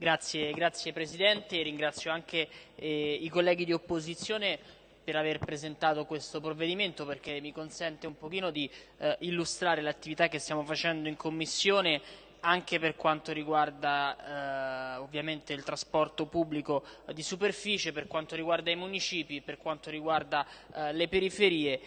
Grazie, grazie Presidente, ringrazio anche eh, i colleghi di opposizione per aver presentato questo provvedimento perché mi consente un pochino di eh, illustrare l'attività che stiamo facendo in Commissione anche per quanto riguarda eh, ovviamente il trasporto pubblico di superficie, per quanto riguarda i municipi, per quanto riguarda eh, le periferie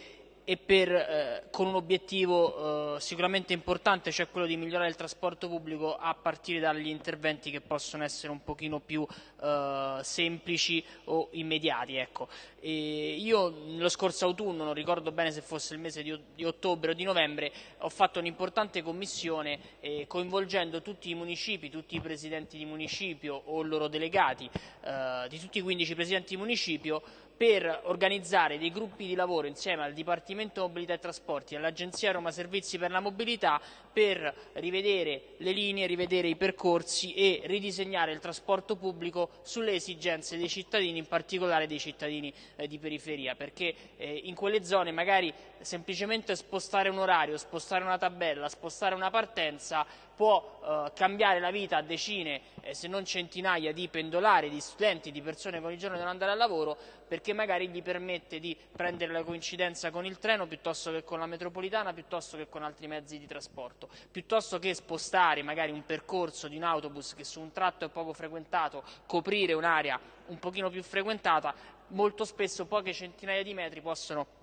e per, eh, con un obiettivo eh, sicuramente importante, cioè quello di migliorare il trasporto pubblico a partire dagli interventi che possono essere un pochino più eh, semplici o immediati. Ecco. io lo scorso autunno, non ricordo bene se fosse il mese di, di ottobre o di novembre, ho fatto un'importante commissione eh, coinvolgendo tutti i municipi, tutti i presidenti di municipio o loro delegati, eh, di tutti i 15 presidenti di municipio, per organizzare dei gruppi di lavoro insieme al Dipartimento Mobilità e Trasporti e all'Agenzia Roma Servizi per la Mobilità per rivedere le linee, rivedere i percorsi e ridisegnare il trasporto pubblico sulle esigenze dei cittadini, in particolare dei cittadini eh, di periferia, perché eh, in quelle zone magari semplicemente spostare un orario, spostare una tabella, spostare una partenza può eh, cambiare la vita a decine, eh, se non centinaia di pendolari, di studenti, di persone che ogni giorno devono andare al lavoro, perché magari gli permette di prendere la coincidenza con il treno piuttosto che con la metropolitana, piuttosto che con altri mezzi di trasporto, piuttosto che spostare magari un percorso di un autobus che su un tratto è poco frequentato, coprire un'area un pochino più frequentata, molto spesso poche centinaia di metri possono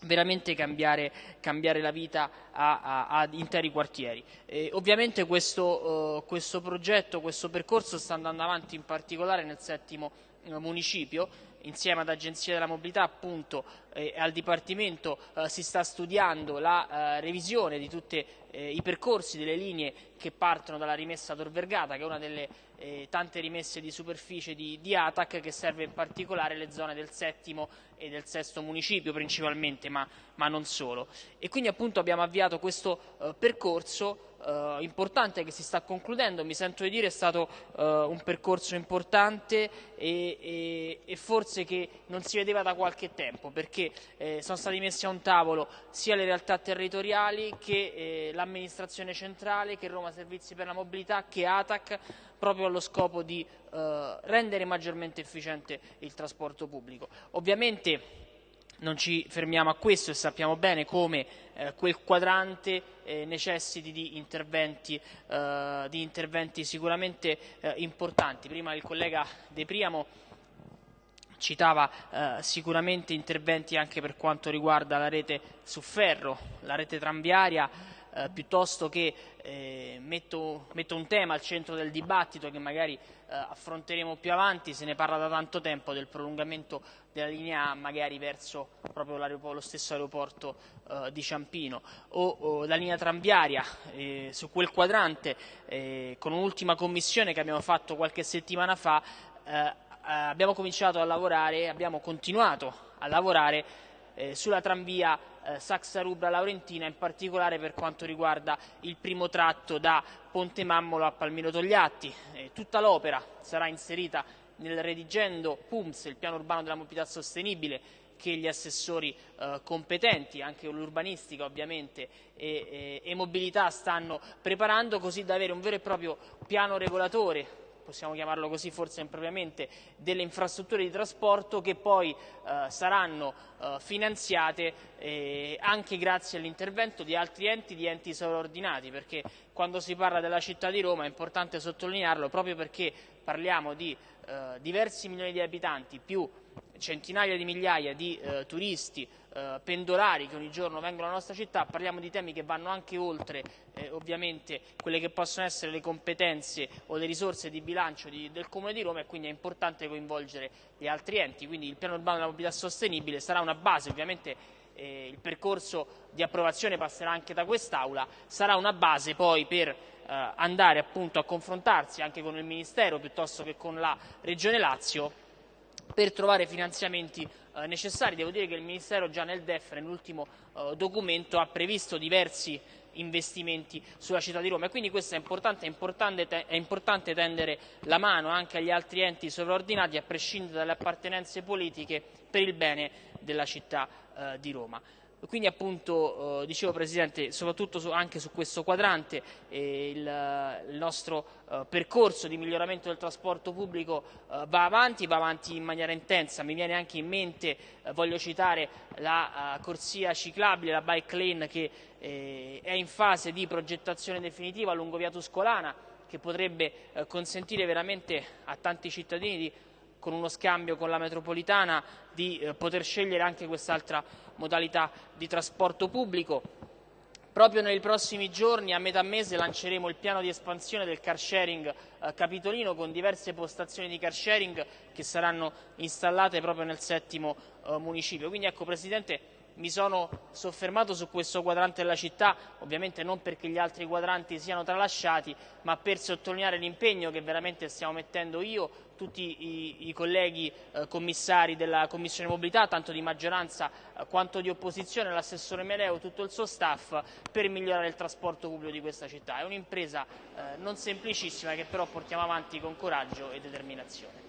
veramente cambiare, cambiare, la vita ad interi quartieri. E ovviamente questo, uh, questo, progetto, questo percorso sta andando avanti in particolare nel settimo uh, municipio, insieme ad Agenzia della Mobilità appunto e al Dipartimento uh, si sta studiando la revisione di tutti i percorsi delle linee che partono dalla rimessa Tor Vergata, che è una delle eh, tante rimesse di superficie di, di, ATAC che serve in particolare le zone del settimo e del sesto municipio principalmente, ma, ma non solo. E quindi appunto abbiamo avviato questo eh, percorso eh, importante che si sta concludendo, mi sento di dire è stato eh, un percorso importante e, e, e, forse che non si vedeva da qualche tempo perché eh, sono stati messi a un tavolo sia le realtà territoriali che eh, l'amministrazione centrale, che Roma Servizi per la Mobilità, che ATAC proprio allo scopo di eh, rendere maggiormente efficiente il trasporto pubblico. Ovviamente non ci fermiamo a questo e sappiamo bene come eh, quel quadrante eh, necessiti di interventi, eh, di interventi sicuramente eh, importanti. Prima il collega De Priamo citava eh, sicuramente interventi anche per quanto riguarda la rete su ferro, la rete tranviaria, eh, piuttosto che eh, metto, metto, un tema al centro del dibattito che magari eh, affronteremo più avanti, se ne parla da tanto tempo del prolungamento della linea A magari verso proprio lo stesso aeroporto eh, di Ciampino. O, o, la linea tranviaria eh, su quel quadrante eh, con un'ultima commissione che abbiamo fatto qualche settimana fa abbiamo cominciato a lavorare, abbiamo continuato a lavorare sulla tranvia eh, Saxa Rubra Laurentina, in particolare per quanto riguarda il primo tratto da Ponte Mammolo a Palmiro Togliatti. Eh, tutta l'opera sarà inserita nel redigendo PUMS, il piano urbano della mobilità sostenibile, che gli assessori eh, competenti, anche l'urbanistica ovviamente e, e, e mobilità stanno preparando così da avere un vero e proprio piano regolatore possiamo chiamarlo così forse impropriamente, delle infrastrutture di trasporto che poi eh, saranno eh, finanziate eh, anche grazie all'intervento di altri enti, di enti sovraordinati, perché quando si parla della città di Roma è importante sottolinearlo proprio perché parliamo di eh, diversi milioni di abitanti più centinaia di migliaia di eh, turisti eh, pendolari che ogni giorno vengono alla nostra città, parliamo di temi che vanno anche oltre eh, ovviamente quelle che possono essere le competenze o le risorse di bilancio di, del Comune di Roma e quindi è importante coinvolgere gli altri enti, quindi il piano urbano della mobilità sostenibile sarà una base, ovviamente eh, il percorso di approvazione passerà anche da quest'Aula, sarà una base poi per eh, andare appunto a confrontarsi anche con il Ministero piuttosto che con la Regione Lazio per trovare finanziamenti eh, necessari. Devo dire che il Ministero già nel DEF, nell'ultimo eh, documento, ha previsto diversi investimenti sulla città di Roma e quindi questo è importante, è importante, è importante tendere la mano anche agli altri enti sovraordinati a prescindere dalle appartenenze politiche per il bene della città eh, di Roma. Quindi appunto, eh, dicevo Presidente, soprattutto su, anche su questo quadrante eh, il, il, nostro eh, percorso di miglioramento del trasporto pubblico eh, va avanti, va avanti in maniera intensa. Mi viene anche in mente, eh, voglio citare, la uh, corsia ciclabile, la bike lane che eh, è in fase di progettazione definitiva lungo via Tuscolana che potrebbe consentire veramente a tanti cittadini di con uno scambio con la metropolitana di eh, poter scegliere anche quest'altra modalità di trasporto pubblico. Proprio nei prossimi giorni, a metà mese, lanceremo il piano di espansione del car sharing eh, capitolino con diverse postazioni di car sharing che saranno installate proprio nel settimo eh, municipio. Quindi ecco Presidente, mi sono soffermato su questo quadrante della città, ovviamente non perché gli altri quadranti siano tralasciati, ma per sottolineare l'impegno che veramente stiamo mettendo io, tutti i, i colleghi eh, commissari della Commissione Mobilità, tanto di maggioranza eh, quanto di opposizione, l'assessore Meleo, tutto il suo staff, per migliorare il trasporto pubblico di questa città. È un'impresa eh, non semplicissima che però portiamo avanti con coraggio e determinazione.